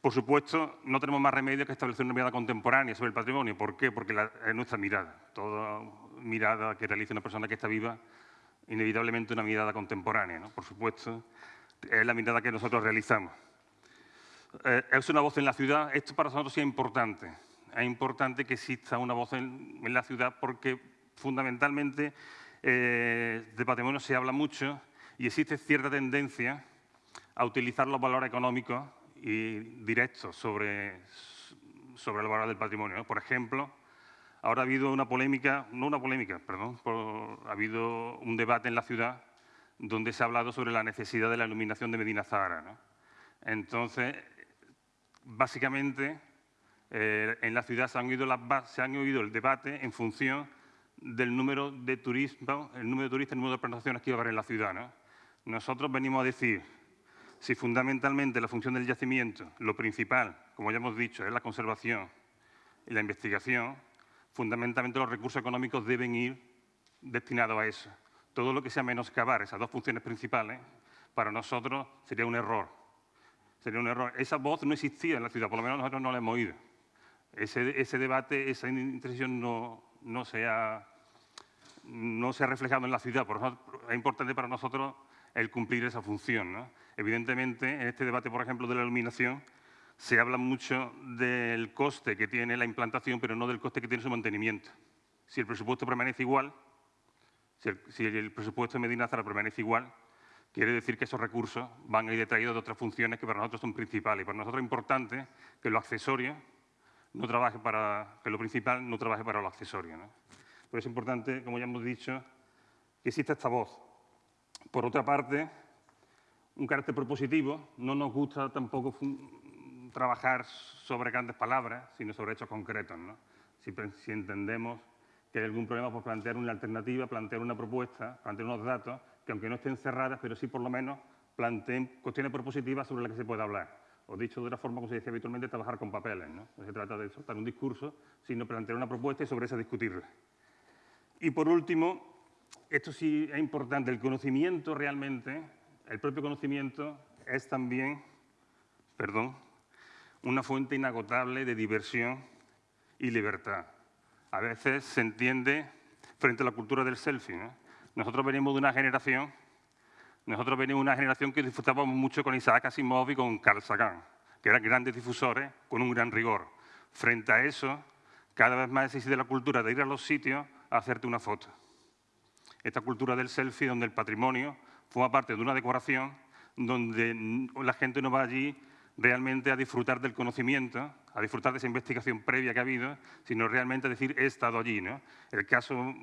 Por supuesto, no tenemos más remedio que establecer una mirada contemporánea sobre el patrimonio. ¿Por qué? Porque es nuestra mirada. Toda mirada que realice una persona que está viva inevitablemente una mirada contemporánea, ¿no? por supuesto, es la mirada que nosotros realizamos. Eh, es una voz en la ciudad, esto para nosotros sí es importante. Es importante que exista una voz en, la ciudad porque fundamentalmente eh, de patrimonio se habla mucho y existe cierta tendencia a utilizar los valores económicos y directos sobre, sobre el valor del patrimonio. Por ejemplo, ahora ha habido una polémica, no una polémica, perdón, ha habido un debate en la ciudad donde se ha hablado sobre la necesidad de la iluminación de Medina Zahara. Entonces, básicamente, eh, en la ciudad se han, oído el debate en función del número de turismo, el número de turistas, el número de presentaciones que iba a haber en la ciudad. Nosotros venimos a decir si fundamentalmente la función del yacimiento, lo principal, como ya hemos dicho, es la conservación y la investigación, fundamentalmente los recursos económicos deben ir destinados a eso. Todo lo que sea menoscabar esas dos funciones principales, para nosotros sería un error. Sería un error. Esa voz no existía en la ciudad, por lo menos nosotros no la hemos oído. Ese, debate, esa intención no, no, se ha, no se reflejado en la ciudad. Por eso es importante para nosotros el cumplir esa función. Evidentemente, en este debate, por ejemplo, de la iluminación, se habla mucho del coste que tiene la implantación, pero no del coste que tiene su mantenimiento. Si el presupuesto permanece igual, si el, presupuesto de Medina Zara permanece igual, quiere decir que esos recursos van a ir detraídos de otras funciones que para nosotros son principales. Y para nosotros es importante que lo accesorio no trabaje para, que lo principal no trabaje para lo accesorio. ¿no? Pero es importante, como ya hemos dicho, que exista esta voz. Por otra parte, un carácter propositivo, no nos gusta tampoco trabajar sobre grandes palabras, sino sobre hechos concretos. Si, si, entendemos que hay algún problema, pues plantear una alternativa, plantear una propuesta, plantear unos datos, que aunque no estén cerradas, pero sí por lo menos planteen cuestiones propositivas sobre las que se pueda hablar. O dicho de otra forma, como se dice habitualmente, trabajar con papeles. ¿no? no se trata de soltar un discurso, sino plantear una propuesta y sobre esa discutirla. Y por último, esto sí es importante, el conocimiento realmente, el propio conocimiento es también, perdón, una fuente inagotable de diversión y libertad. A veces se entiende frente a la cultura del selfie. Nosotros venimos de una generación, nosotros venimos de una generación que disfrutábamos mucho con Isaac Asimov y con Carl Sagan, que eran grandes difusores con un gran rigor. Frente a eso, cada vez más existe la cultura de ir a los sitios a hacerte una foto. Esta cultura del selfie, donde el patrimonio forma parte de una decoración, donde la gente no va allí realmente a disfrutar del conocimiento, a disfrutar de esa investigación previa que ha habido, sino realmente a decir, he estado allí. ¿no? El caso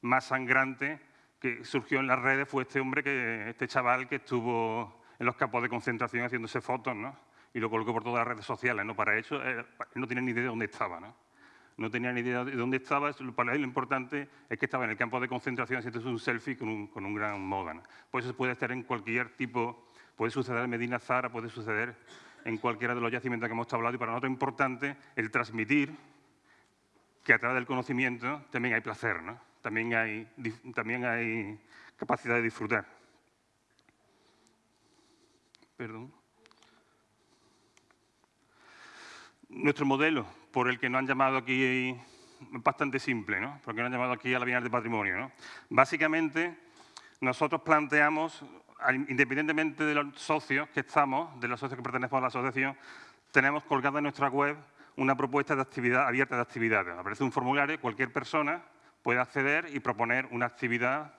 más sangrante que surgió en las redes fue este hombre, que, este chaval que estuvo en los campos de concentración haciéndose fotos, ¿no? y lo colocó por todas las redes sociales. ¿no? Para eso, él no tenía ni idea de dónde estaba. ¿no? no tenía ni idea de dónde estaba. Para él lo importante es que estaba en el campo de concentración haciendo un selfie con un, con un gran moda. ¿no? Pues eso puede estar en cualquier tipo, puede suceder en Medina Zara, puede suceder en cualquiera de los yacimientos que hemos hablado. Y para nosotros es importante el transmitir que a través del conocimiento también hay placer, ¿no? También, hay, capacidad de disfrutar. Perdón. Nuestro modelo por el que nos han llamado aquí es bastante simple, ¿no? porque nos han llamado aquí a la Bienal de Patrimonio. ¿no? Básicamente, nosotros planteamos, independientemente de los socios que estamos, de los socios que pertenecemos a la asociación, tenemos colgada en nuestra web una propuesta de actividad abierta de actividades. Aparece un formulario, cualquier persona puede acceder y proponer una actividad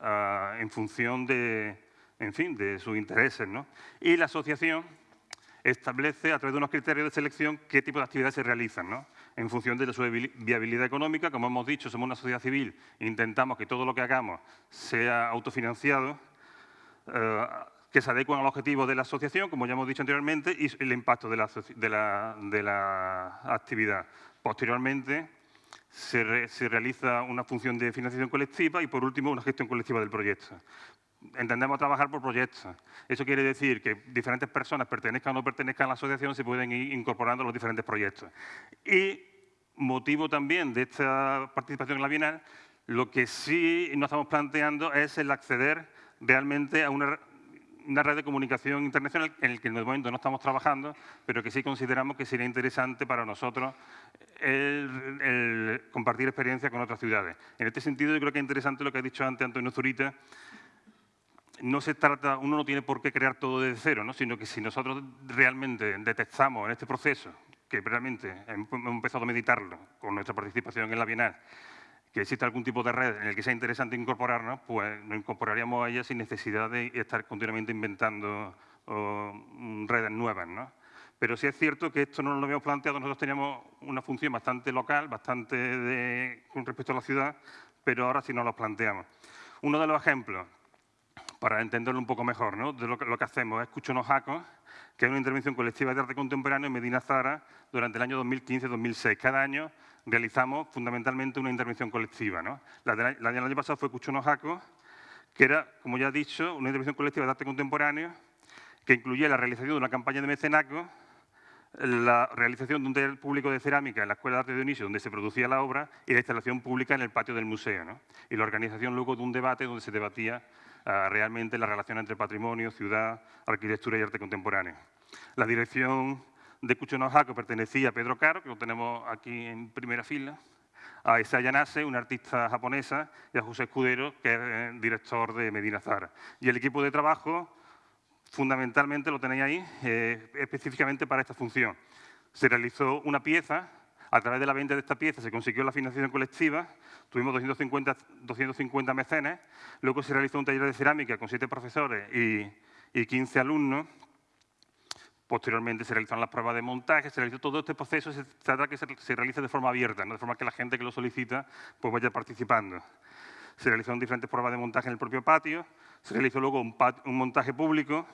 uh, en función de, en fin, de sus intereses. ¿no? Y la asociación establece a través de unos criterios de selección qué tipo de actividades se realizan, ¿no? en función de su viabilidad económica. Como hemos dicho, somos una sociedad civil intentamos que todo lo que hagamos sea autofinanciado, eh, que se adecuen al objetivo de la asociación, como ya hemos dicho anteriormente, y el impacto de la actividad. Posteriormente, se, realiza una función de financiación colectiva y, por último, una gestión colectiva del proyecto entendemos trabajar por proyectos. Eso quiere decir que diferentes personas, pertenezcan o no pertenezcan a la asociación, se pueden ir incorporando a los diferentes proyectos. Y motivo también de esta participación en la Bienal, lo que sí nos estamos planteando es el acceder realmente a una, red de comunicación internacional en el que en el momento no estamos trabajando, pero que sí consideramos que sería interesante para nosotros el, compartir experiencias con otras ciudades. En este sentido, yo creo que es interesante lo que ha dicho antes Antonio Zurita, no se trata, uno no tiene por qué crear todo desde cero, ¿no? sino que si nosotros realmente detectamos en este proceso, que realmente hemos empezado a meditarlo con nuestra participación en la Bienal, que algún tipo de red en el que sea interesante incorporarnos, pues nos incorporaríamos a ella sin necesidad de estar continuamente inventando redes nuevas. ¿no? Pero sí es cierto que esto no lo habíamos planteado, nosotros teníamos una función bastante local, bastante de, con respecto a la ciudad, pero ahora sí nos lo planteamos. Uno de los ejemplos, para entenderlo un poco mejor, ¿no? de lo que, lo que hacemos es Cuchonos Jacos, que es una intervención colectiva de arte contemporáneo en Medina Zara durante el año 2015-2006. Cada año realizamos fundamentalmente una intervención colectiva. La, del año pasado fue Cuchonos Jacos, que era, como ya he dicho, una intervención colectiva de arte contemporáneo que incluía la realización de una campaña de mecenazgo la realización de un taller público de cerámica en la Escuela de Arte de Dionisio, donde se producía la obra, y la instalación pública en el patio del museo. Y la organización luego de un debate donde se debatía uh, realmente la relación entre patrimonio, ciudad, arquitectura y arte contemporáneo. La dirección de Cuchonojaco pertenecía a Pedro Caro, que lo tenemos aquí en primera fila, a Isaya Nase, una artista japonesa, y a José Escudero, que es eh, director de Medina Zara. Y el equipo de trabajo fundamentalmente lo tenéis ahí, eh, específicamente para esta función. Se realizó una pieza, a través de la venta de esta pieza se consiguió la financiación colectiva, tuvimos 250, 250 mecenes, luego se realizó un taller de cerámica con siete profesores y, y 15 alumnos, Posteriormente se realizaron las pruebas de montaje, se realizó todo este proceso, se trata de que se, realice de forma abierta, ¿no? de forma que la gente que lo solicita pues vaya participando. Se realizaron diferentes pruebas de montaje en el propio patio, se realizó luego un, montaje público.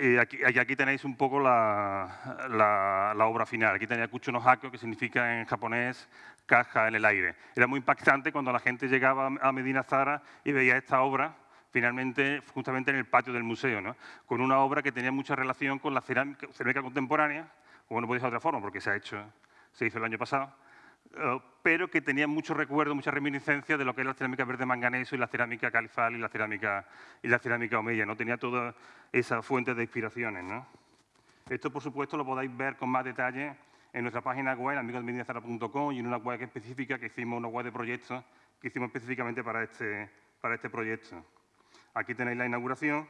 y aquí, tenéis un poco la, obra final. Aquí tenéis Kucho no que significa en japonés caja en el aire. Era muy impactante cuando la gente llegaba a Medina Zara y veía esta obra, finalmente, justamente en el patio del museo, ¿no? con una obra que tenía mucha relación con la cerámica, cerámica contemporánea, como no ser de otra forma, porque se, ha hecho, se hizo el año pasado, eh, pero que tenía mucho recuerdo, mucha reminiscencia de lo que es la cerámica verde manganeso y la cerámica califal y la cerámica, y la cerámica omeya. ¿no? Tenía toda esa fuente de inspiraciones. ¿no? Esto, por supuesto, lo podéis ver con más detalle en nuestra página web, amigosmedinazara.com, y en una web específica que hicimos, una web de proyectos que hicimos específicamente para este, para este proyecto. Aquí tenéis la inauguración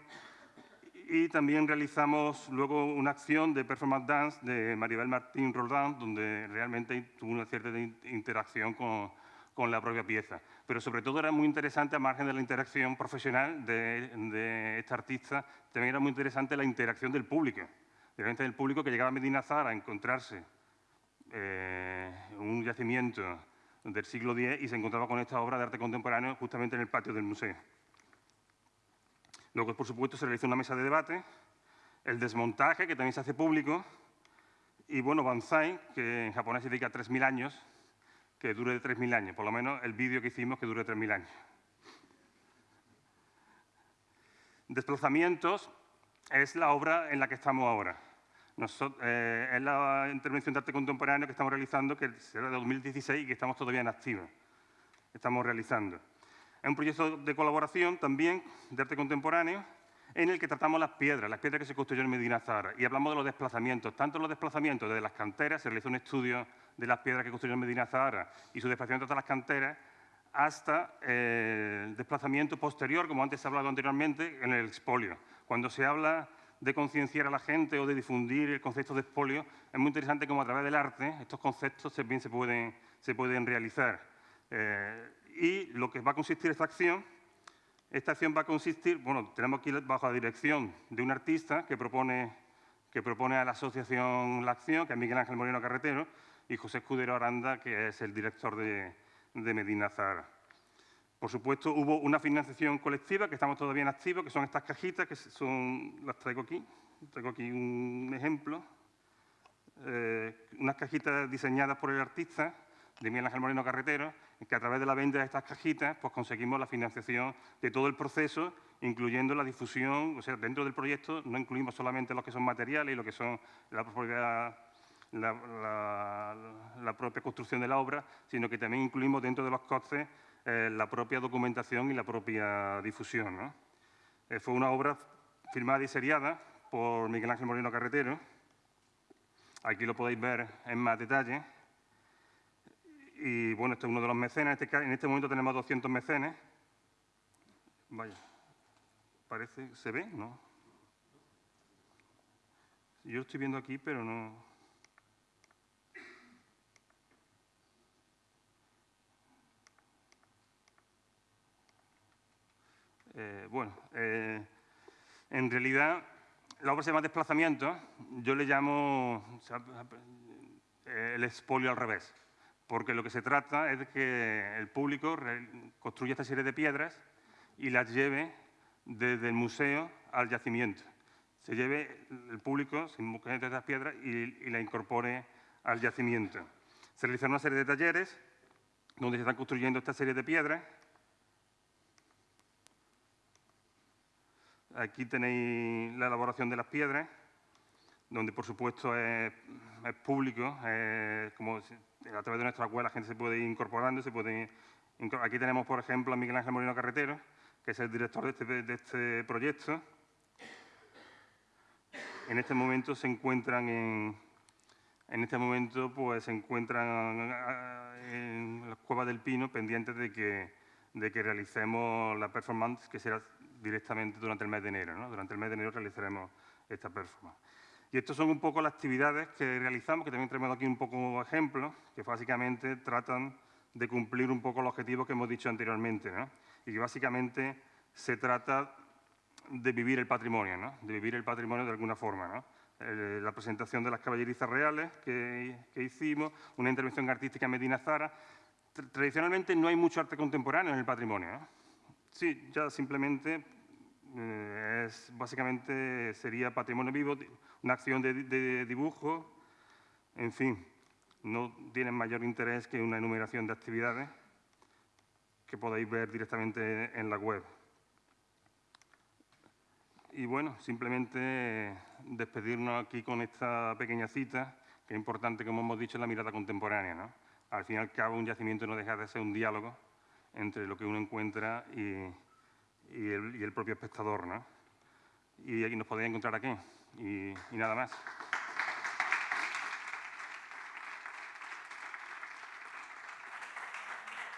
y también realizamos luego una acción de performance dance de Maribel Martín Roldán, donde realmente tuvo una cierta interacción con, con, la propia pieza. Pero sobre todo era muy interesante, a margen de la interacción profesional de, de esta artista, también era muy interesante la interacción del público. Realmente del público que llegaba a Medina Zara a encontrarse eh, un yacimiento del siglo X y se encontraba con esta obra de arte contemporáneo justamente en el patio del museo. Luego, por supuesto, se realiza una mesa de debate, el desmontaje, que también se hace público, y bueno, Banzai, que en japonés significa 3.000 años, que dure de 3.000 años, por lo menos el vídeo que hicimos que dure 3.000 años. Desplazamientos es la obra en la que estamos ahora. Eh, es la intervención de arte contemporáneo que estamos realizando, que será de 2016 y que estamos todavía en activo. Estamos realizando. Es un proyecto de colaboración también de arte contemporáneo en el que tratamos las piedras, las piedras que se construyeron en Medina Zara, y hablamos de los desplazamientos, tanto los desplazamientos desde las canteras, se realizó un estudio de las piedras que construyeron Medina Zara y su desplazamiento hasta las canteras, hasta eh, el desplazamiento posterior, como antes se ha hablado anteriormente, en el expolio. Cuando se habla de concienciar a la gente o de difundir el concepto de expolio, es muy interesante cómo a través del arte estos conceptos también se pueden, se pueden realizar. Eh, y lo que va a consistir esta acción, esta acción va a consistir, bueno, tenemos aquí bajo la dirección de un artista que propone, que propone a la asociación La Acción, que es Miguel Ángel Moreno Carretero, y José Escudero Aranda, que es el director de, Medina Zara. Por supuesto, hubo una financiación colectiva que estamos todavía en activo, que son estas cajitas, que son, las traigo aquí, traigo aquí un ejemplo, eh, unas cajitas diseñadas por el artista, de Miguel Ángel Moreno Carretero, que a través de la venta de estas cajitas pues conseguimos la financiación de todo el proceso, incluyendo la difusión, o sea, dentro del proyecto no incluimos solamente lo que son materiales y lo que son la propia, la, propia construcción de la obra, sino que también incluimos dentro de los costes eh, la propia documentación y la propia difusión. Eh, fue una obra firmada y seriada por Miguel Ángel Moreno Carretero. Aquí lo podéis ver en más detalle. Y bueno, este es uno de los mecenas. Este en este momento tenemos 200 mecenes. Vaya, parece, ¿se ve? ¿No? Yo estoy viendo aquí, pero no... Eh, bueno, eh, en realidad la obra se llama Desplazamiento, yo le llamo eh, el expolio al revés, porque lo que se trata es de que el público construya esta serie de piedras y las lleve desde el museo al yacimiento. Se lleve el público, se busque entre estas piedras y, y la incorpore al yacimiento. Se realizaron una serie de talleres donde se están construyendo esta serie de piedras. Aquí tenéis la elaboración de las piedras, donde por supuesto es, público, como a través de nuestra web la gente se puede ir incorporando, se puede incor- Aquí tenemos, por ejemplo, a Miguel Ángel Moreno Carretero, que es el director de este, de este proyecto. En este momento se encuentran en, en este momento pues, se encuentran ah, en la Cueva del Pino pendientes de que, de que realicemos la performance que será directamente durante el mes de enero. Durante el mes de enero realizaremos esta performance. Y estas son un poco las actividades que realizamos, que también tenemos aquí un poco ejemplos, que básicamente tratan de cumplir un poco los objetivos que hemos dicho anteriormente. ¿no? Y que básicamente se trata de vivir el patrimonio, ¿no? de vivir el patrimonio de alguna forma. ¿no? Eh, la presentación de las caballerizas reales que, que hicimos, una intervención artística en Medina Zara. Tra- Tradicionalmente no hay mucho arte contemporáneo en el patrimonio. ¿no? Sí, ya simplemente eh, es, básicamente sería patrimonio vivo, una acción de, de dibujo, en fin, no tienen mayor interés que una enumeración de actividades que podéis ver directamente en la web. Y bueno, simplemente despedirnos aquí con esta pequeña cita, que es importante, como hemos dicho, en la mirada contemporánea. ¿no? Al fin y al cabo, un yacimiento no deja de ser un diálogo entre lo que uno encuentra y, y el, y el propio espectador. ¿no? Y aquí nos podéis encontrar aquí. Y, y nada más.